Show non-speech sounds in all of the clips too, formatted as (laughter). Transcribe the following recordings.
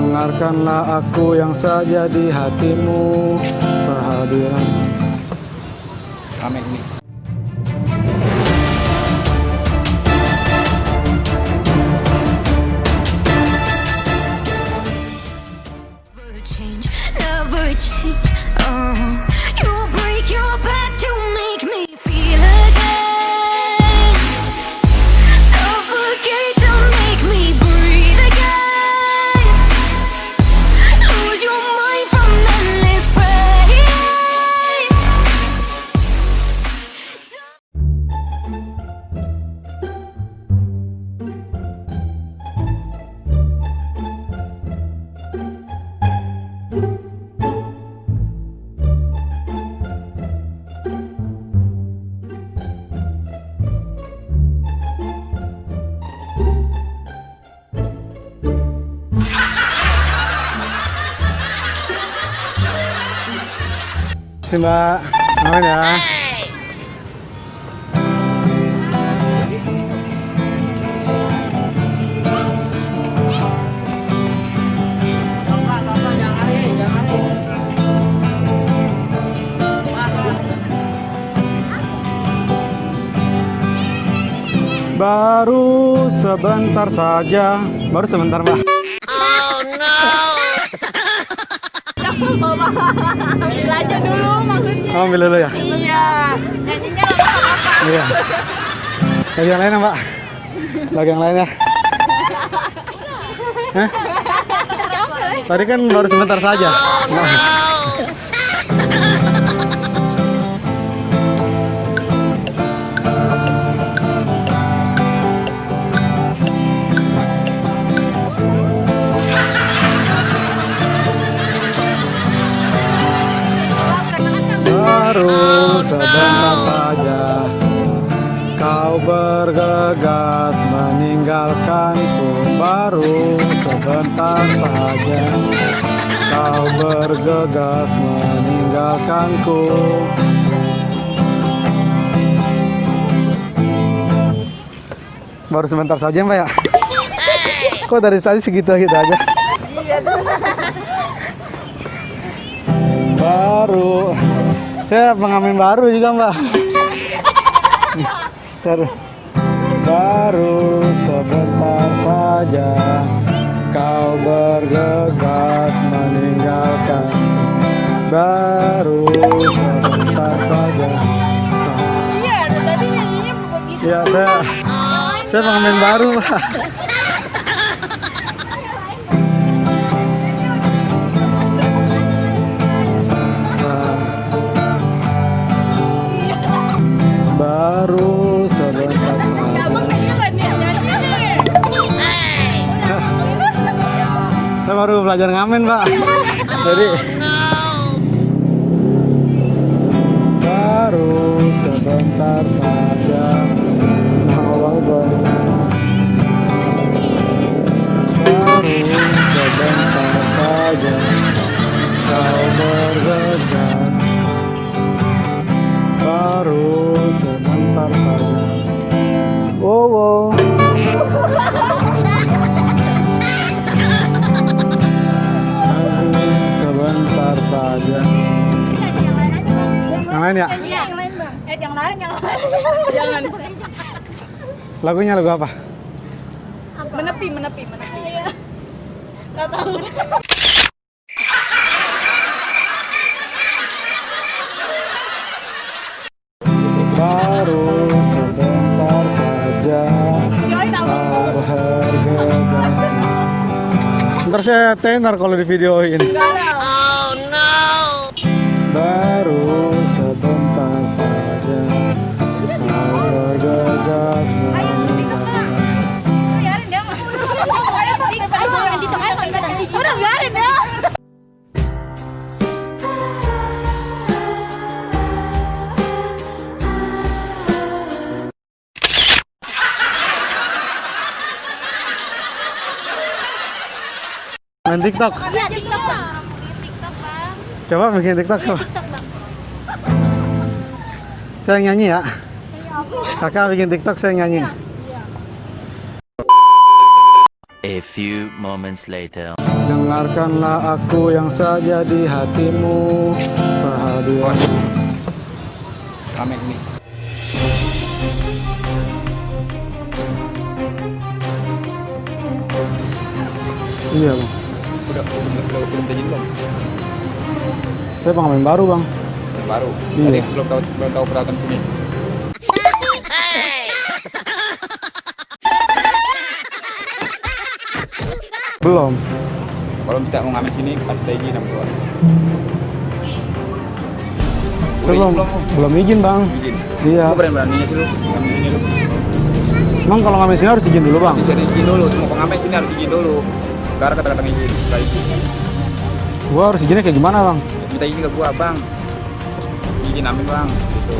Dengarkanlah aku yang saja di hatimu. Kehadiran. Amin Si mbak. Amin ya. Baru sebentar saja. Baru sebentar mbak Ambil aja dulu maksudnya. Kamu ambil dulu ya? Iya. Nggak apa-apa. Iya. Lagi yang lain ya, Mbak? Lagi yang lain ya? Hah? Tadi kan baru sebentar saja. Baru sebentar saja Kau bergegas meninggalkanku Baru sebentar saja. Kau bergegas meninggalkanku Baru sebentar saja mbak ya? Kok dari tadi segitu gitu aja? Baru Saya pengamen baru juga mbak. Baru. Baru sebentar saja kau bergegas meninggalkan. Baru sebentar saja. Iya, tadi nyanyinya begitu. ya saya saya pengamen baru pak baru belajar ngamen, Pak. (laughs) Jadi baru sebentar saja awal benar. Baru sebentar saja kau bergegas. Baru sebentar saja. Oh, oh. Ya? Iya, yang lain bang. Eh, yang lain, yang lain. Jangan. Lagunya lagu apa? Menepi, menepi, menepi. Iya. Gak tahu. Baru sebentar saja apa? bergegas. Ntar saya tenar kalau di videoin. Enggak Main TikTok. Iya, TikTok, Bang. TikTok, Bang. Coba bikin TikTok. coba. TikTok, Bang. Saya nyanyi ya. Kakak bikin TikTok saya nyanyi. A few moments later. Dengarkanlah aku yang saja di hatimu Kehadiran Ramen ini. Iya bang Udah udah belum belum? Saya pengamen baru bang Baru. Iya. Tadi belum tahu belum tahu peralatan sini. Belum Kalau kita mau ngamen sini harus ada izin sama belum, belum izin bang Izin. Iya berani beraninya sih lu ngamen. Emang kalau ngamen sini harus izin dulu bang izin dulu, semua pengamen sini harus izin dulu. Karena kata-kata izin, setelah izin. Gua harus izinnya kayak gimana bang? Minta izin ke gua, Bang. Izin amin, Bang. Gitu.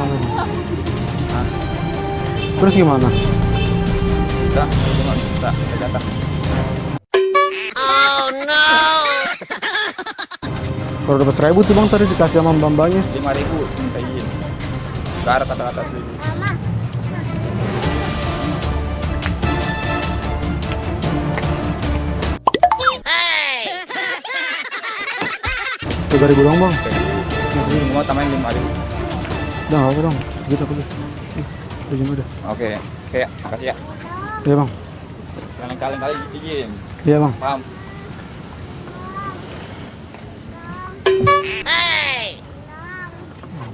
Amin. Terus gimana? Itu nggak bisa, kita jatah. Kalau dapat seribu tuh bang tadi dikasih sama mbak-mbaknya lima ribu minta izin Karena kata-kata seribu Tiga ribu dong bang. Jadi semua tambahin lima ribu. Udah nggak apa dong Gitu aku Izin udah oke oke makasih ya. Iya bang. Jangan kali-kali izin Iya bang. Paham?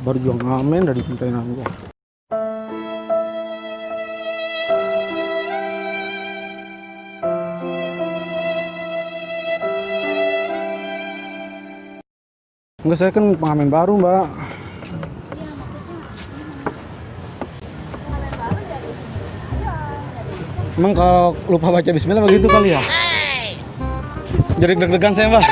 Baru juga ngamen dari cintain aku Enggak saya kan pengamen baru mbak Emang kalau lupa baca bismillah begitu kali ya? Jadi deg-degan saya mbak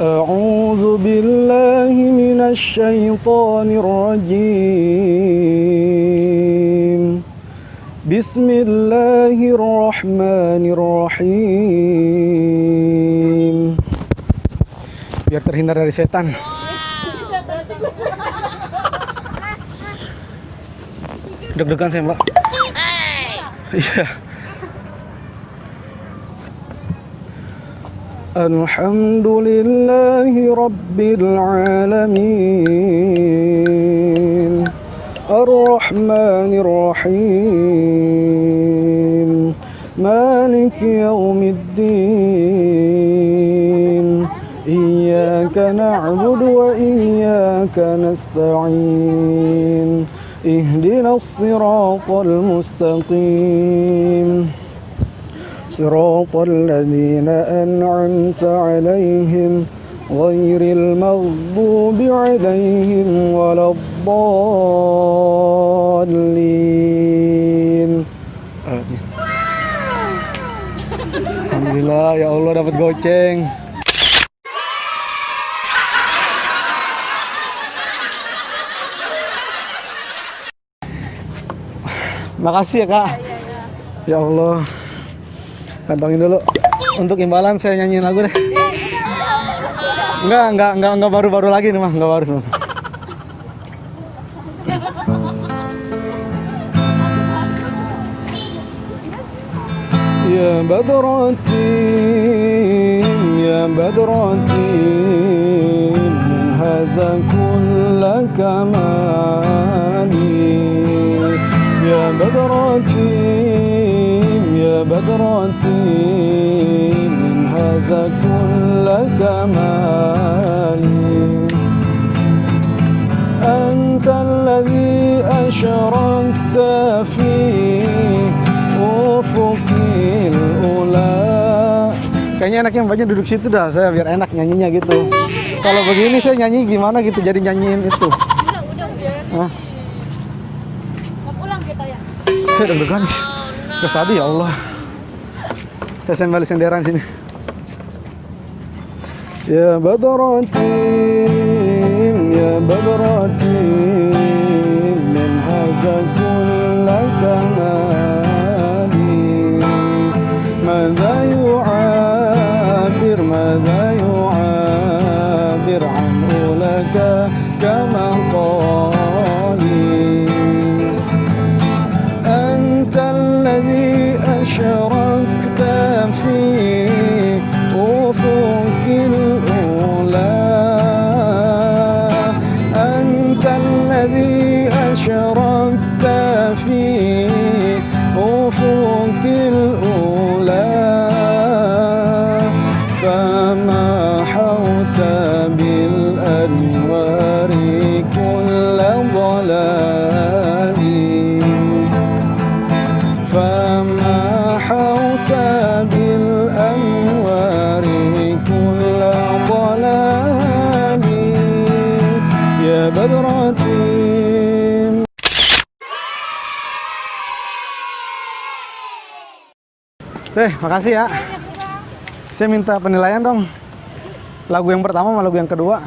أعوذ بالله من الشيطان الرجيم بسم الله الرحمن الرحيم biar terhindar dari setan deg-degan saya mbak iya الحمد لله رب العالمين الرحمن الرحيم. مالك يوم الدين. إياك نعبد وإياك نستعين. اهدنا الصراط المستقيم. صراط الذين أنعمت عليهم غير المغضوب عليهم ولا الضالين آمين. Alhamdulillah ya Allah dapat goceng Makasih ya kak Ya Allah Kantongin dulu. Untuk imbalan saya nyanyiin lagu deh. Enggak, enggak, enggak, enggak baru-baru lagi nih mah, enggak baru semua. Ya Badrati Ya Badrati Min haza kulla kamali Ya Badrati يا بدرتي من هذا كل كمالي أنت الذي أشرقت في أفق الأولى Kayaknya enaknya mbaknya duduk situ dah, saya biar enak nyanyinya gitu. Kalau begini saya nyanyi gimana gitu, jadi nyanyiin itu. Udah, udah, udah. Hah? Mau pulang kita ya? Saya deg-degan. Terus tadi ya Allah. Saya sembali senderan sini. يا بدرتيم يا بدرتيم من هذا كل كمال makasih ya. Saya minta penilaian dong. Lagu yang pertama sama lagu yang kedua.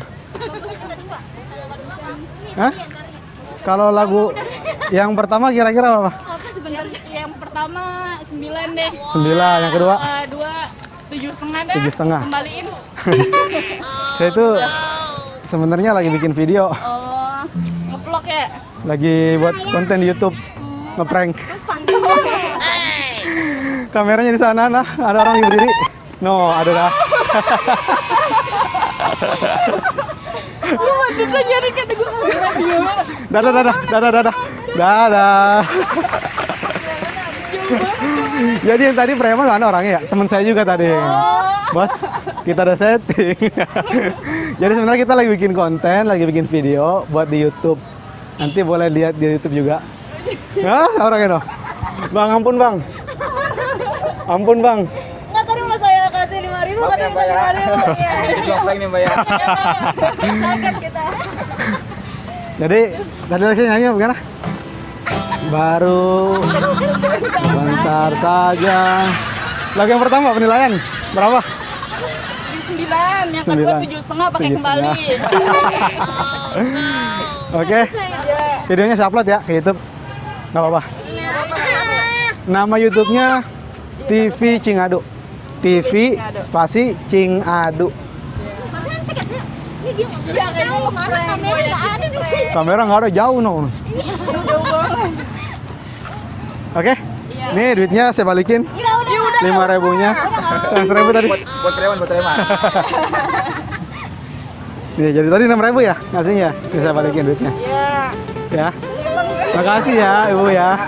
Hah? Kalau lagu yang pertama kira-kira? Apa sebentar Yang pertama 9 deh. Sembilan. Yang kedua Eh, dua tujuh setengah deh. tujuh setengah. Kembaliin. Saya (laughs) itu sebenarnya lagi bikin video, Oh, ngevlog ya. lagi buat konten di YouTube ngeprank. Kameranya di sana, nah ada orang yang berdiri. No, ada dah. Dadah, dadah, dadah, dadah, dadah. Jadi yang tadi preman mana orangnya ya? Teman saya juga tadi. Bos, kita ada setting. Jadi sebenarnya kita lagi bikin konten, lagi bikin video buat di YouTube. Nanti boleh lihat di YouTube juga. Hah, orangnya no? Bang, ampun bang. Ampun bang. Nggak tadi mau saya kasih lima ribu, Maaf ya, Mbak ya. lima ribu. (laughs) Iya. Ini vlog nih Mbak ya. Kaget kita. Jadi tadi lagi nyanyi bagaimana? Baru bentar saja. Lagu yang pertama penilaian berapa? Di sembilan, yang kedua tujuh setengah pakai kembali. (laughs) Oke. Videonya saya upload ya ke YouTube. Nggak apa-apa. Nama YouTube-nya TV Cingadu. TV spasi Cingadu. Iya kayaknya mana kamera nggak ada di sini. Kamera nggak ada jauh no. Oke. Nih duitnya saya balikin. Iya. Lima ribunya. Yang seribu tadi. Buat preman, buat preman. (laughs) Iya, jadi tadi enam ribu ya ngasihnya. Ini saya balikin duitnya. Iya. Ya. Makasih ya ibu ya.